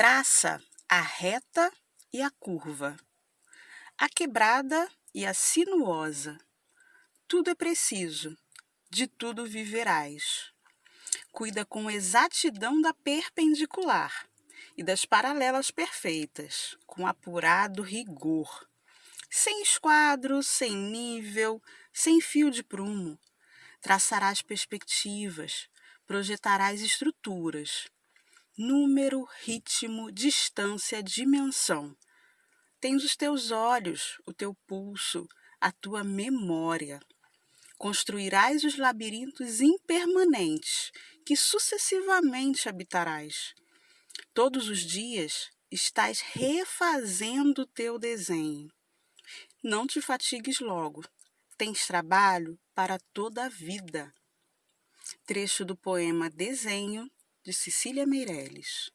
Traça a reta e a curva, a quebrada e a sinuosa. Tudo é preciso, de tudo viverás. Cuida com exatidão da perpendicular e das paralelas perfeitas, com apurado rigor. Sem esquadro, sem nível, sem fio de prumo. Traçarás perspectivas, projetarás estruturas. Número, ritmo, distância, dimensão. Tens os teus olhos, o teu pulso, a tua memória. Construirás os labirintos impermanentes que sucessivamente habitarás. Todos os dias estás refazendo o teu desenho. Não te fatigues logo, tens trabalho para toda a vida. Trecho do poema Desenho, de Cecília Meirelles.